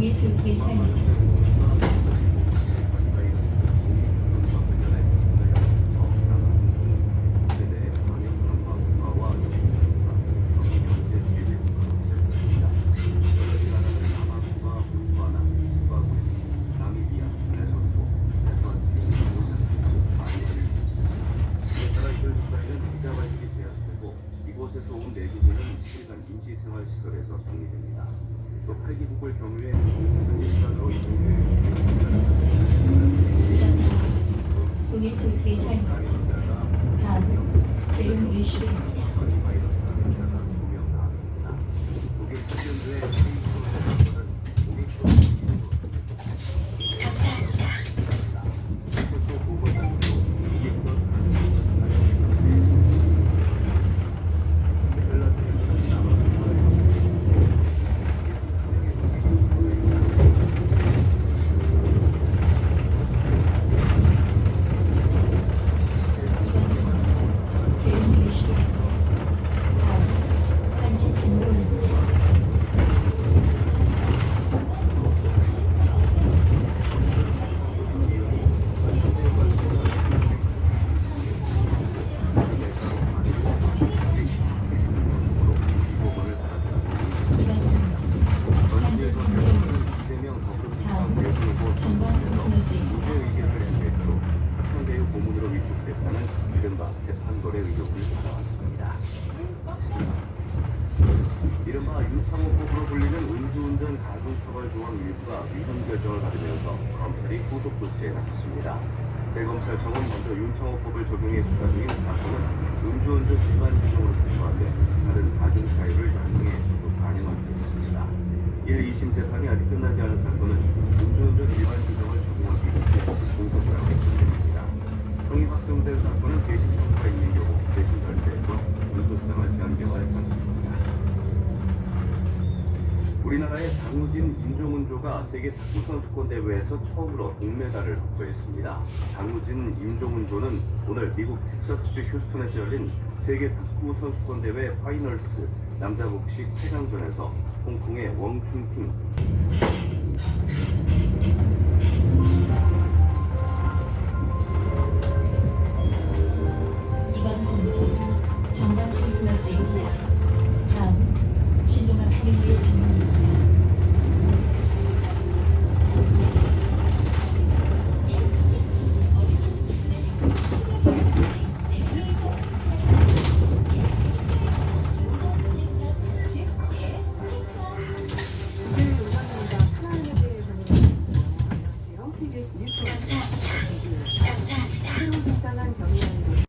동해 숲길 차입 이곳에서 온 내주들은 실간 임시생활시설에서 정리됩니다. 또 폐기복을 경우에 현지산으로 이동해 동일수 대장 다음 대응 이슈입니다. 대응 이슈입니다. 다음 한식 행동입니다. 이번 정지 한식 행동입니다. 다음 이른바 유상호법으로 불리는 음주운전 가중처벌조항 일부가 위헌 결정을 받으면서 검찰이 후속 조치에 나섰습니다. 대검찰청은 먼저 윤창호법을 적용해 수사 중인 사건은 음주운전 위반 규정으로 기소하되 다른 반영하기로 했습니다. 1, 2심 재판이 아직 끝나지 않은 사건은 음주운전 위반 규정을 적용하기 위해 공소를 하고 있습니다. 형이 확정된 사건은 재심 청구가 있는 경우 재심 절차에서 운수수당을 제한 개발에 당했습니다. 우리나라의 장우진 임종은조가 세계 탁구 선수권 대회에서 처음으로 동메달을 확보했습니다. 장우진 임종은조는 오늘 미국 텍사스주 휴스턴에서 열린 세계 탁구 선수권 대회 파이널스 남자 복식 8강전에서 홍콩의 웡춘팅